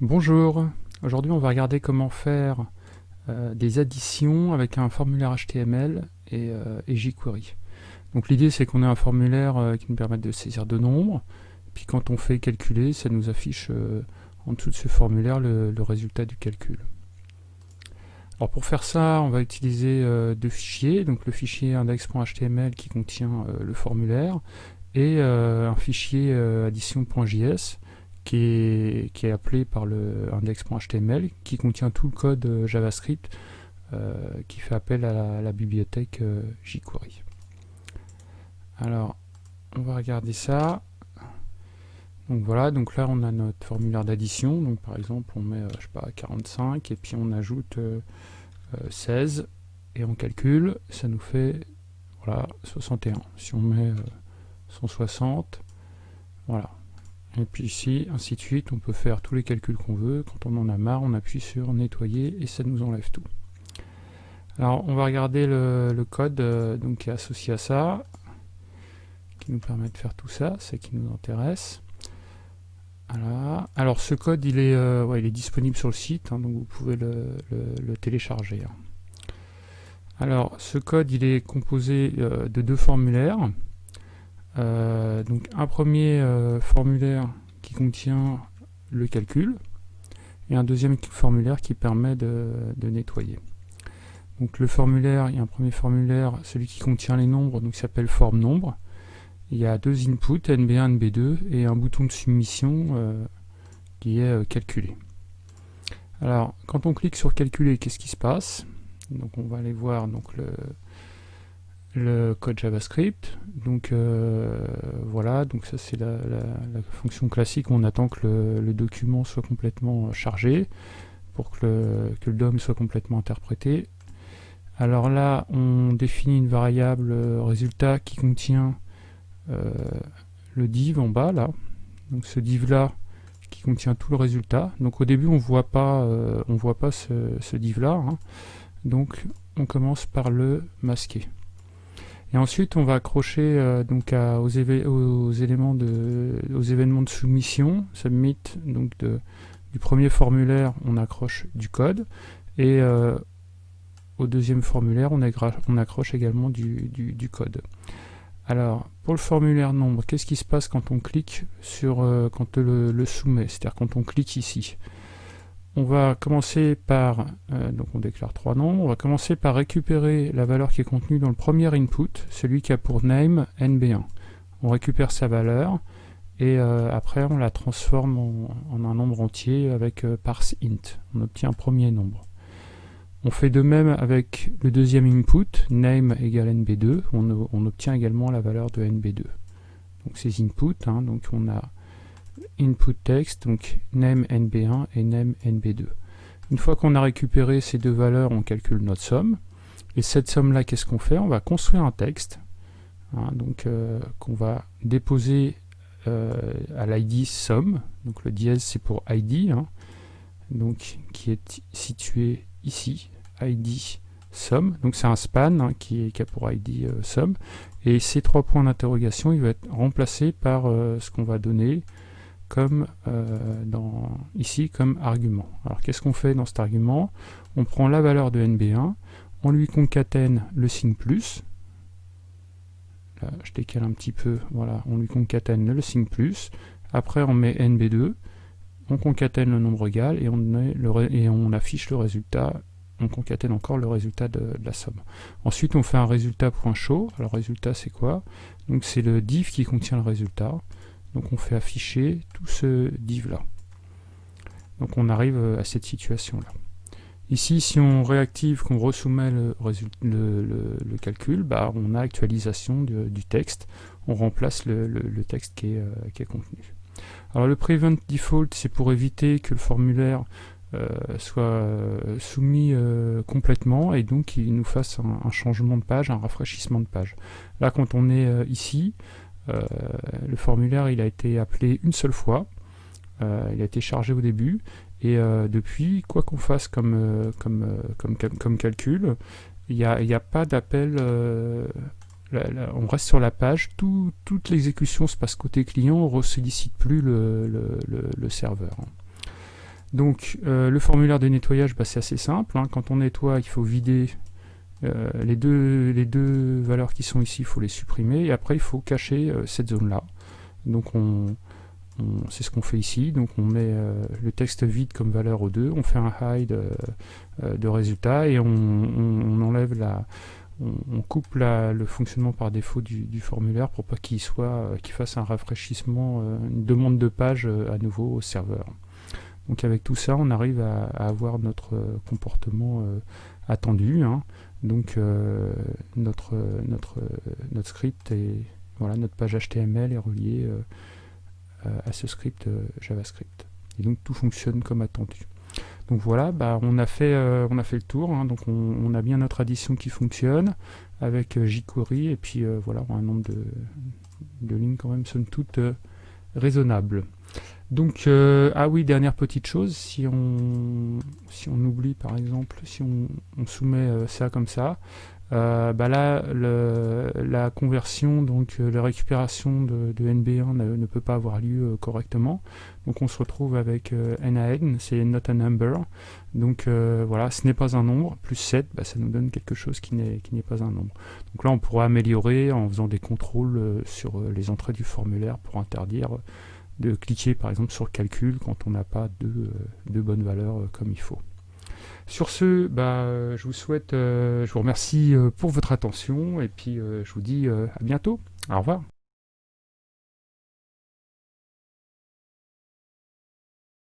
Bonjour, aujourd'hui on va regarder comment faire euh, des additions avec un formulaire HTML et, euh, jQuery. Donc l'idée c'est qu'on ait un formulaire euh, qui nous permette de saisir deux nombres, puis quand on fait calculer, ça nous affiche en dessous de ce formulaire le, résultat du calcul. Alors pour faire ça, on va utiliser deux fichiers, donc le fichier index.html qui contient le formulaire, et un fichier addition.js qui est, appelé par le index.html, qui contient tout le code euh, JavaScript euh, qui fait appel à la, bibliothèque euh, jQuery. Alors, on va regarder ça. Donc voilà, donc là on a notre formulaire d'addition. Donc par exemple, on met, je sais pas, 45 et puis on ajoute 16 et on calcule, ça nous fait voilà 61. Si on met 160, voilà, et puis ici, ainsi de suite, on peut faire tous les calculs qu'on veut. Quand on en a marre, on appuie sur nettoyer et ça nous enlève tout. Alors on va regarder le, code euh, donc, qui est associé à ça, qui nous permet de faire tout ça, c'est qui nous intéresse. Alors ce code il est, euh, il est disponible sur le site, hein, donc vous pouvez le, télécharger. Hein. Alors ce code il est composé euh, de deux formulaires. Euh, donc un premier euh, formulaire qui contient le calcul et un deuxième formulaire qui permet de, nettoyer. Donc le formulaire, il y a un premier formulaire, celui qui contient les nombres, donc s'appelle forme nombre. Il y a deux inputs, NB1, NB2, et un bouton de soumission euh, qui est calculé. Alors, quand on clique sur calculer, qu'est-ce qui se passe? Donc on va aller voir donc, le, le code JavaScript. Donc euh, voilà, donc ça c'est la, fonction classique. On attend que le, document soit complètement chargé pour que le, DOM soit complètement interprété. Alors là, on définit une variable résultat qui contient euh, le div en bas là. Donc ce div là qui contient tout le résultat. Donc au début on voit pas, euh, on voit pas ce, div là. Hein. Donc on commence par le masquer. Et ensuite, on va accrocher euh, donc aux, éléments de, aux événements de soumission, submit, donc du premier formulaire, on accroche du code, et euh, au deuxième formulaire, on, accroche également du, code. Alors, pour le formulaire nombre, qu'est-ce qui se passe quand on clique sur, euh, quand le, le soumet, c'est-à-dire quand on clique ici? On va commencer par, euh, donc on déclare trois nombres, on va commencer par récupérer la valeur qui est contenue dans le premier input, celui qui a pour name nb1. On récupère sa valeur et euh, après on la transforme en, un nombre entier avec euh, parse int. On obtient un premier nombre. On fait de même avec le deuxième input, name égale nb2, on, obtient également la valeur de nb2. Donc ces inputs, hein, donc on a input text, donc name nb1 et name nb2. Une fois qu'on a récupéré ces deux valeurs, on calcule notre somme. Et cette somme-là, qu'est-ce qu'on fait? On va construire un texte, hein, donc euh, qu'on va déposer euh, à l'id somme. Donc le dièse c'est pour id, hein, donc qui est situé ici, id somme. Donc c'est un span hein, qui, qui, a pour id euh, somme. Et ces trois points d'interrogation, il va être remplacé par ce qu'on va donner comme euh, ici comme argument. Alors qu'est-ce qu'on fait dans cet argument? On prend la valeur de NB1, on lui concatène le signe plus, là je décale un petit peu, voilà, on lui concatène le signe plus, après on met NB2, on concatène le nombre égal et on, affiche le résultat, on concatène encore le résultat de, de la somme. Ensuite on fait un résultat.show, alors résultat c'est quoi? Donc c'est le div qui contient le résultat, donc on fait afficher tout ce div là. Donc on arrive euh, à cette situation là. Ici, si on réactive, qu'on resoumet le, le, calcul, bah, on a actualisation du texte. On remplace le, texte qui est, euh, qui est, contenu. Alors le prevent default, c'est pour éviter que le formulaire euh, soit soumis complètement et donc qu'il nous fasse un, changement de page, un rafraîchissement de page. Là, quand on est ici, le formulaire il a été appelé une seule fois, euh, il a été chargé au début, et euh, depuis, quoi qu'on fasse comme, comme, comme, comme, calcul, il n'y a, a, pas d'appel on reste sur la page, toute l'exécution se passe côté client, on ne sollicite plus le, le, serveur. Donc le formulaire de nettoyage, bah, c'est assez simple. Hein. Quand on nettoie, il faut vider les, deux, les deux valeurs qui sont ici, il faut les supprimer. Et après, il faut cacher cette zone-là. Donc on, c'est ce qu'on fait ici, donc on met euh, le texte vide comme valeur au 2, on fait un hide euh, euh, de résultat et on, enlève la, on, coupe le fonctionnement par défaut du, formulaire pour pas qu'il soit, qu'il fasse un rafraîchissement, une demande de page à nouveau au serveur. Donc avec tout ça, on arrive à, avoir notre comportement attendu. Hein. Donc notre, notre, notre script et voilà, notre page HTML est reliée euh, à ce script euh, JavaScript. Et donc tout fonctionne comme attendu. Donc voilà, bah, on, a fait, euh, on a fait le tour, hein. donc on, a bien notre addition qui fonctionne avec jQuery, et puis voilà, on a un nombre de, de, lignes quand même, somme toute, raisonnable. Donc, ah oui, dernière petite chose, si on, si on oublie par exemple, si on, on soumet ça comme ça, euh, bah là, la conversion, donc euh, la récupération de, NB1 ne, peut pas avoir lieu euh, correctement. Donc on se retrouve avec NaN, c'est not a number. Donc voilà, ce n'est pas un nombre, plus 7, bah, ça nous donne quelque chose qui n'est pas un nombre. Donc là, on pourra améliorer en faisant des contrôles sur les entrées du formulaire pour interdire de cliquer par exemple sur calcul quand on n'a pas de, de bonnes valeurs comme il faut. Sur ce, bah, je vous souhaite, euh, je vous remercie euh, pour votre attention et puis euh, je vous dis à bientôt. Au revoir.